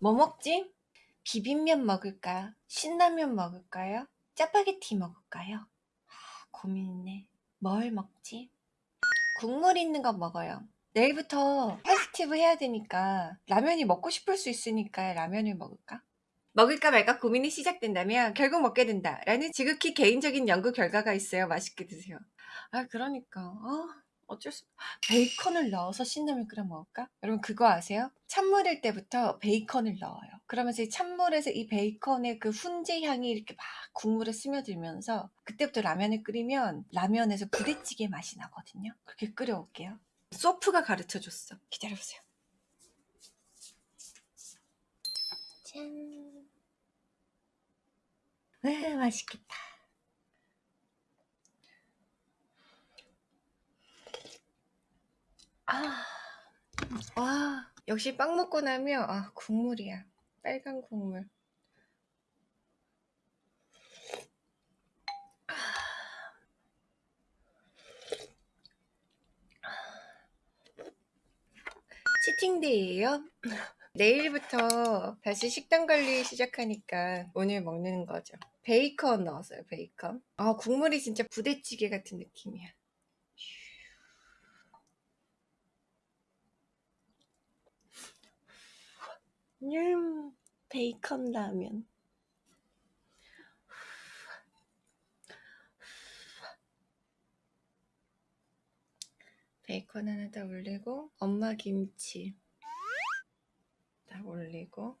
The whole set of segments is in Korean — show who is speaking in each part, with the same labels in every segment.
Speaker 1: 뭐 먹지? 비빔면 먹을까요? 신라면 먹을까요? 짜파게티 먹을까요? 아, 고민이네. 뭘 먹지? 국물 있는 거 먹어요. 내일부터 파스티브 해야 되니까 라면이 먹고 싶을 수 있으니까 라면을 먹을까? 먹을까 말까 고민이 시작된다면 결국 먹게 된다 라는 지극히 개인적인 연구 결과가 있어요. 맛있게 드세요. 아 그러니까 어, 어쩔 수 베이컨을 넣어서 신라면 끓여 먹을까? 여러분 그거 아세요? 찬물일 때부터 베이컨을 넣어요. 그러면서 이 찬물에서 이 베이컨의 그 훈제 향이 이렇게 막 국물에 스며들면서 그때부터 라면을 끓이면 라면에서 부대찌개 맛이 나거든요. 그렇게 끓여올게요. 소프가 가르쳐 줬어. 기다려보세요. 짠. 아, 맛있겠다. 아, 와, 역시 빵 먹고 나면, 아, 국물이야. 빨간 국물. 치팅데이예요? 내일부터 다시 식단 관리 시작하니까 오늘 먹는 거죠. 베이컨 넣었어요, 베이컨. 아, 국물이 진짜 부대찌개 같은 느낌이야. 음, 베이컨 라면. 베이컨 하나 더 올리고 엄마 김치 딱 올리고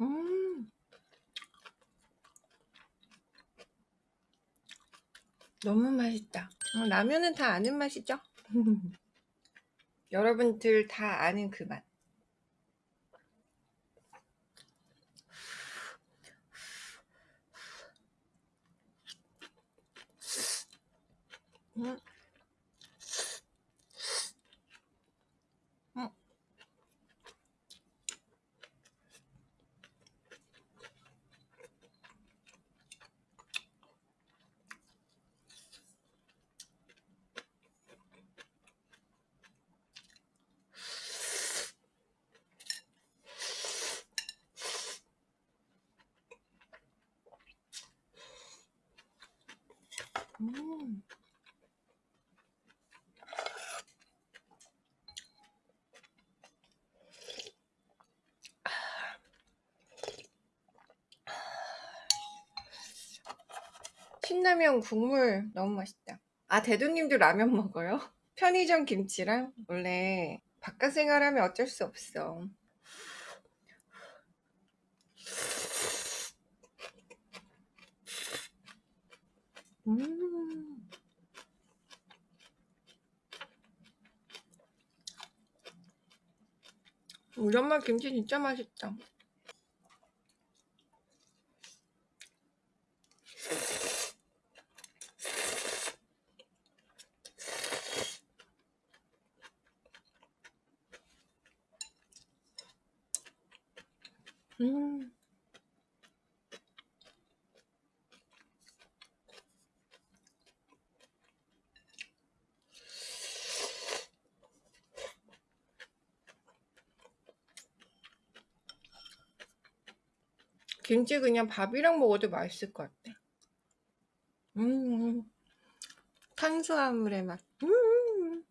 Speaker 1: 음 너무 맛있다 어, 라면은 다 아는 맛이죠? 여러분들 다 아는 그 맛. 음. 음. 음. 신라면 국물 너무 맛있다. 아 대두님도 라면 먹어요? 편의점 김치랑 원래 바깥 생활하면 어쩔 수 없어. 음. 우리 엄마 김치 진짜 맛있다. 음. 김치 그냥 밥이랑 먹어도 맛있을 것 같아. 음, 탄수화물의 맛. 음.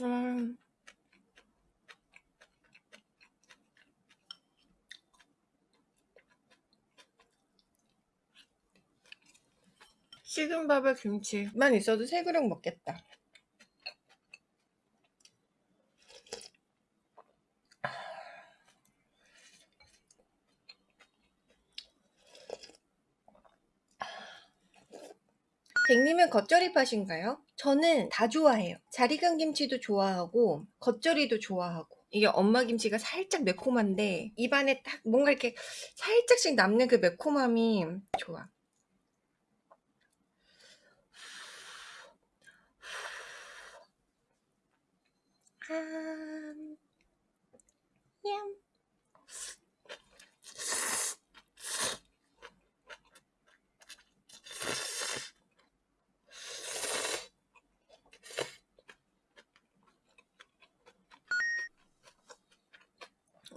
Speaker 1: 음. 식은 밥에 김치만 있어도 세 그릇 먹겠다. 댕님은 겉절이 팥인가요? 저는 다 좋아해요. 잘 익은 김치도 좋아하고 겉절이도 좋아하고 이게 엄마 김치가 살짝 매콤한데 입안에 딱 뭔가 이렇게 살짝씩 남는 그 매콤함이 좋아. 한, 얌.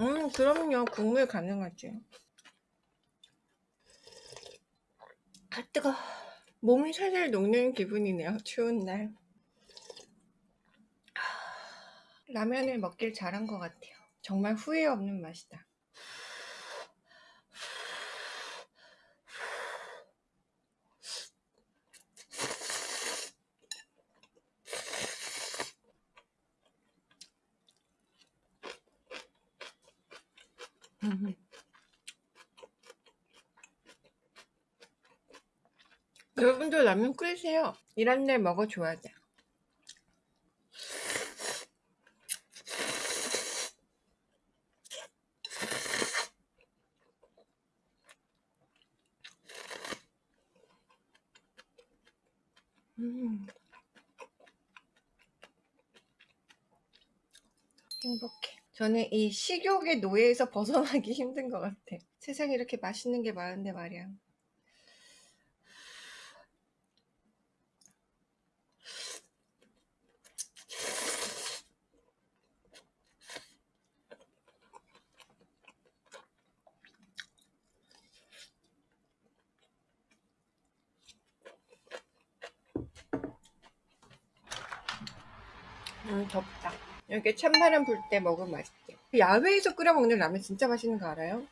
Speaker 1: 음, 그럼요. 국물 가능하지. 아, 뜨거. 몸이 살살 녹는 기분이네요. 추운 날. 라면을 먹길 잘한 것 같아요. 정말 후회 없는 맛이다. 음. 여러분도 라면 끓이세요. 이런 날 먹어줘야 돼. 행복해. 저는 이 식욕의 노예에서 벗어나기 힘든 것 같아. 세상에 이렇게 맛있는 게 많은데 말이야. 음, 덥다. 이렇게 찬바람 불 때 먹으면 맛있대. 야외에서 끓여 먹는 라면 진짜 맛있는 거 알아요?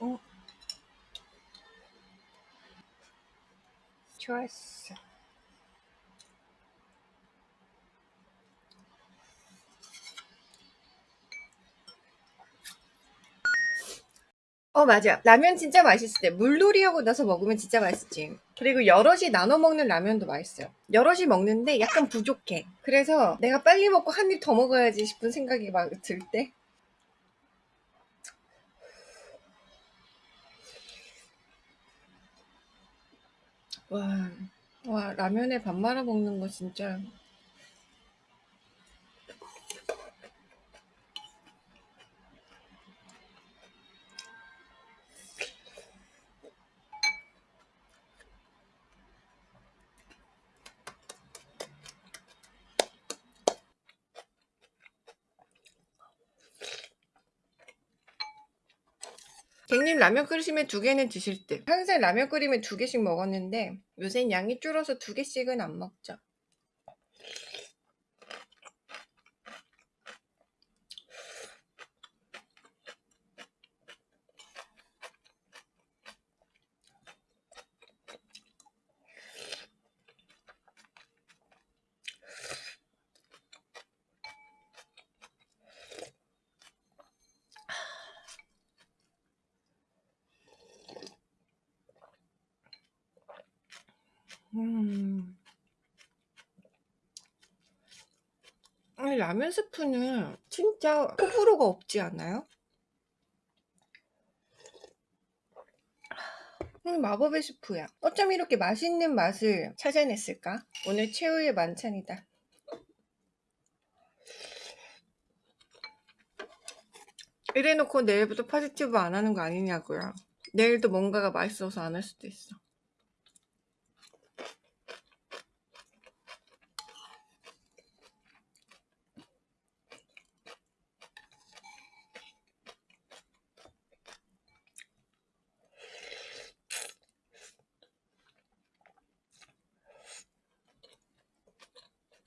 Speaker 1: 어. 좋았어. 어 맞아. 라면 진짜 맛있을 때 물놀이하고 나서 먹으면 진짜 맛있지. 그리고 여럿이 나눠 먹는 라면도 맛있어요. 여럿이 먹는데 약간 부족해. 그래서 내가 빨리 먹고 한 입 더 먹어야지 싶은 생각이 막 들 때? 와, 와 라면에 밥 말아 먹는 거 진짜 갱님 라면 끓이시면 두 개는 드실 듯. 항상 라면 끓이면 두 개씩 먹었는데 요새는 양이 줄어서 두 개씩은 안 먹죠. 아니 라면 스프는 진짜 호불호가 없지 않아요? 음, 마법의 스프야. 어쩜 이렇게 맛있는 맛을 찾아냈을까? 오늘 최후의 만찬이다. 이래놓고 내일부터 파지티브 안 하는 거 아니냐고요. 내일도 뭔가가 맛있어서 안 할 수도 있어.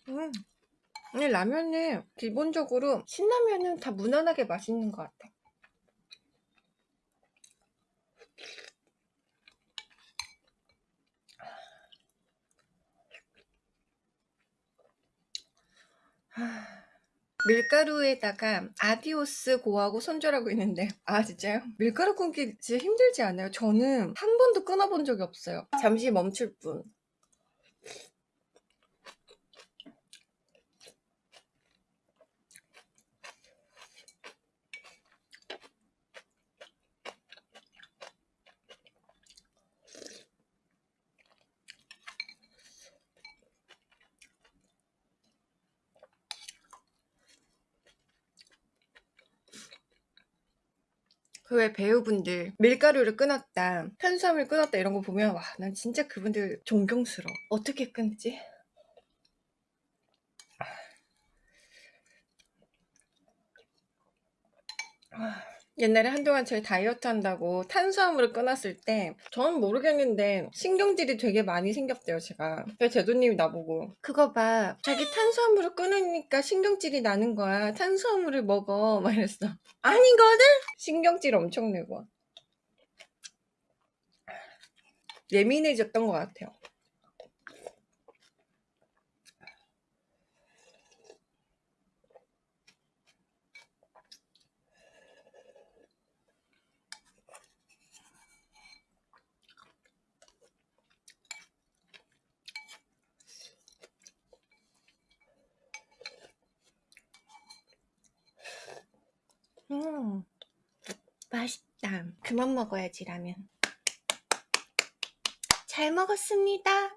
Speaker 1: 음. 아니 라면은 기본적으로 신라면은 다 무난하게 맛있는 것 같아. 밀가루에다가 아디오스 고하고 손절하고 있는데 아 진짜요? 밀가루 끊기 진짜 힘들지 않아요? 저는 한 번도 끊어본 적이 없어요 잠시 멈출 뿐 그왜 배우분들 밀가루를 끊었다 탄수화물 끊었다 이런 거 보면 와 난 진짜 그분들 존경스러워 어떻게 끊지? 아, 옛날에 한동안 저희 다이어트 한다고 탄수화물을 끊었을 때 저는 모르겠는데 신경질이 되게 많이 생겼대요 제가. 제도님이 나보고 그거 봐. 자기 탄수화물을 끊으니까 신경질이 나는 거야. 탄수화물을 먹어. 막 이랬어 아니거든? 신경질 엄청 내고. 예민해졌던 것 같아요 음 맛있다. 그만 먹어야지 라면. 잘 먹었습니다